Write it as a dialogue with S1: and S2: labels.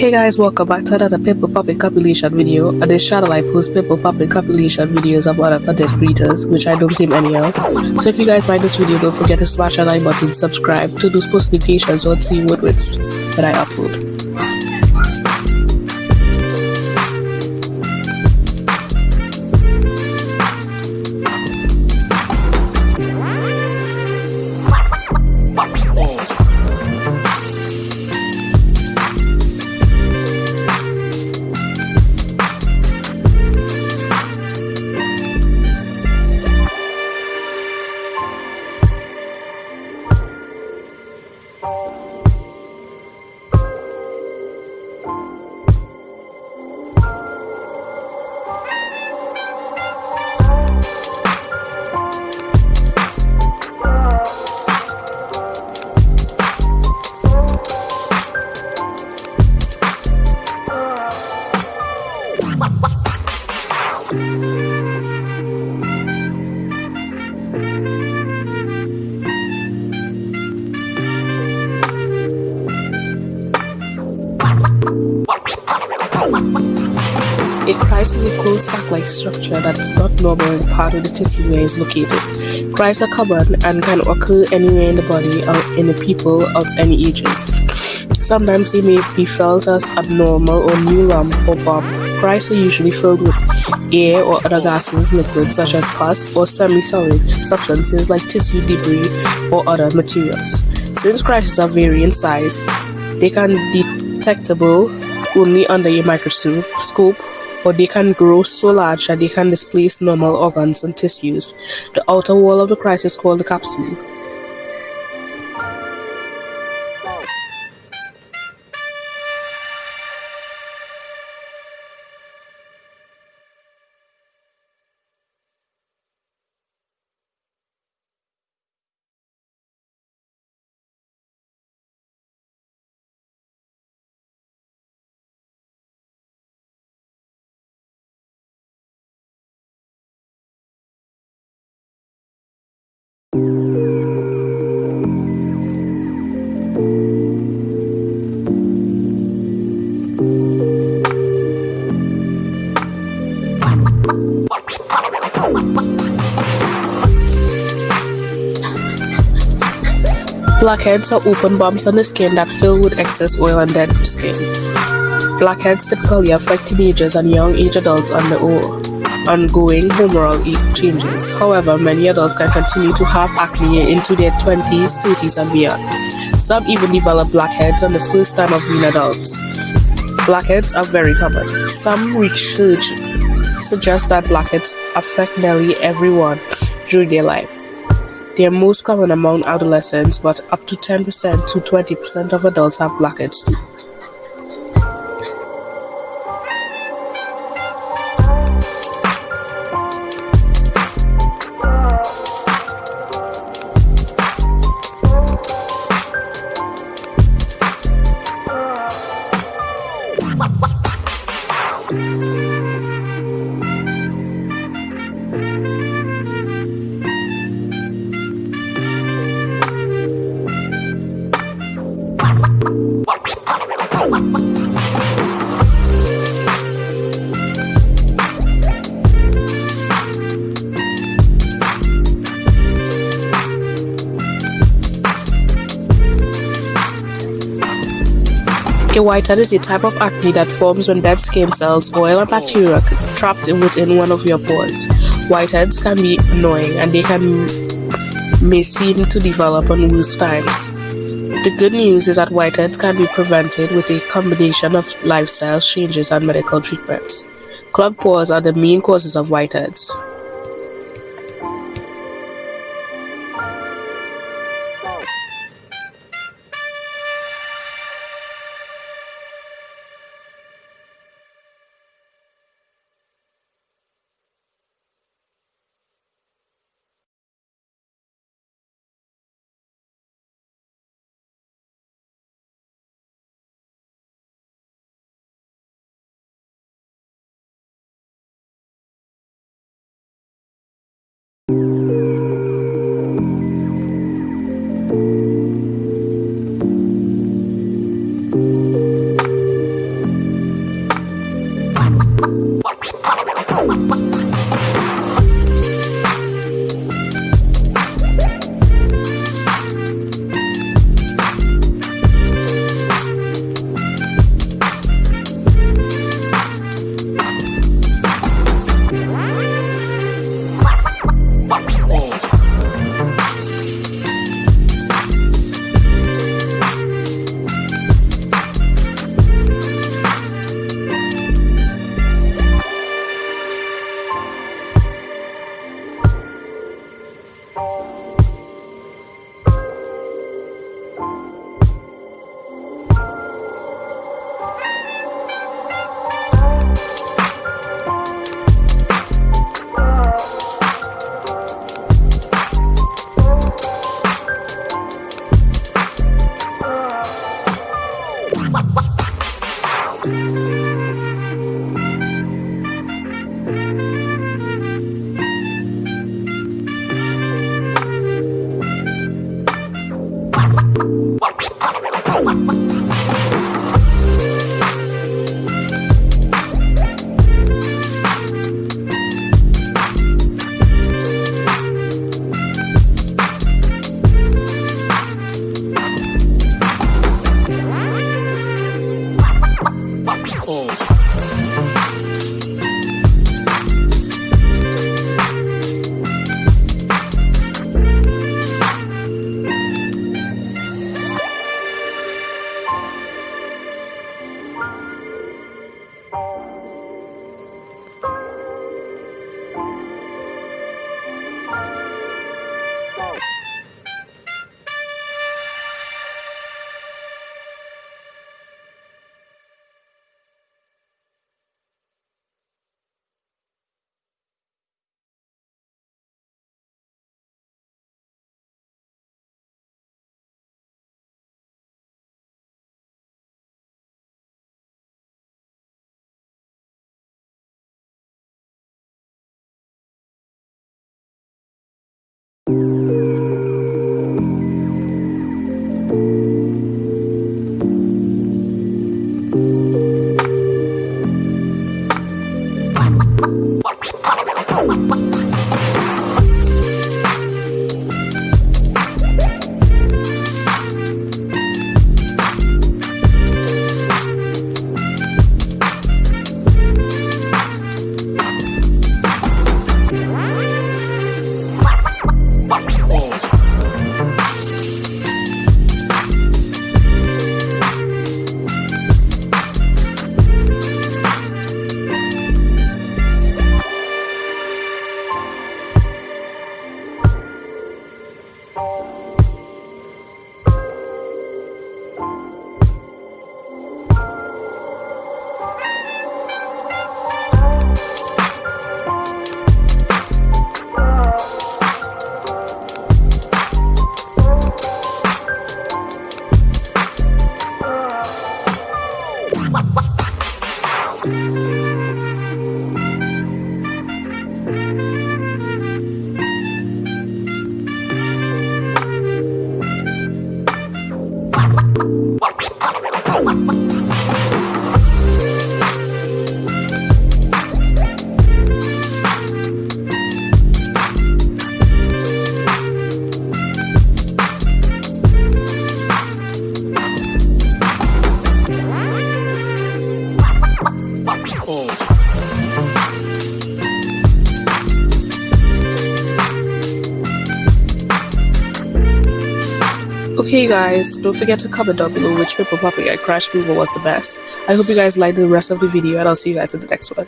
S1: Hey guys, welcome back to another pimple popping compilation video. On this channel, I post pimple popping compilation videos of other content creators, which I don't claim any of. So if you guys like this video, don't forget to smash that like button, subscribe to those post notifications on see what with when I upload. Cyst is a closed sac-like structure that is not normal in part of the tissue where it is located. Cysts are common and can occur anywhere in the body or in the people of any ages. Sometimes they may be felt as abnormal or new lump or bump. Cysts are usually filled with air or other gaseous liquids such as pus or semi-solid substances like tissue debris or other materials. Since cysts are vary in size, they can be detectable only under a microscope or they can grow so large that they can displace normal organs and tissues. The outer wall of the cyst is called the capsule. Blackheads are open bumps on the skin that fill with excess oil and dead skin. Blackheads typically affect teenagers and young age adults undergoing hormonal changes. However, many adults can continue to have acne into their 20s, 30s, and beyond. Some even develop blackheads on the first time of being adults. Blackheads are very common. Some research suggests that blackheads affect nearly everyone during their life. They are most common among adolescents, but up to 10% to 20% of adults have blackheads too. A whitehead is a type of acne that forms when dead skin cells, oil, and bacteria trapped within one of your pores. Whiteheads can be annoying and they can may seem to develop on worse times. The good news is that whiteheads can be prevented with a combination of lifestyle changes and medical treatments. Clogged pores are the main causes of whiteheads. Okay guys, don't forget to comment down below which Pimple Puppy and Crash Removal was the best. I hope you guys liked the rest of the video and I'll see you guys in the next one.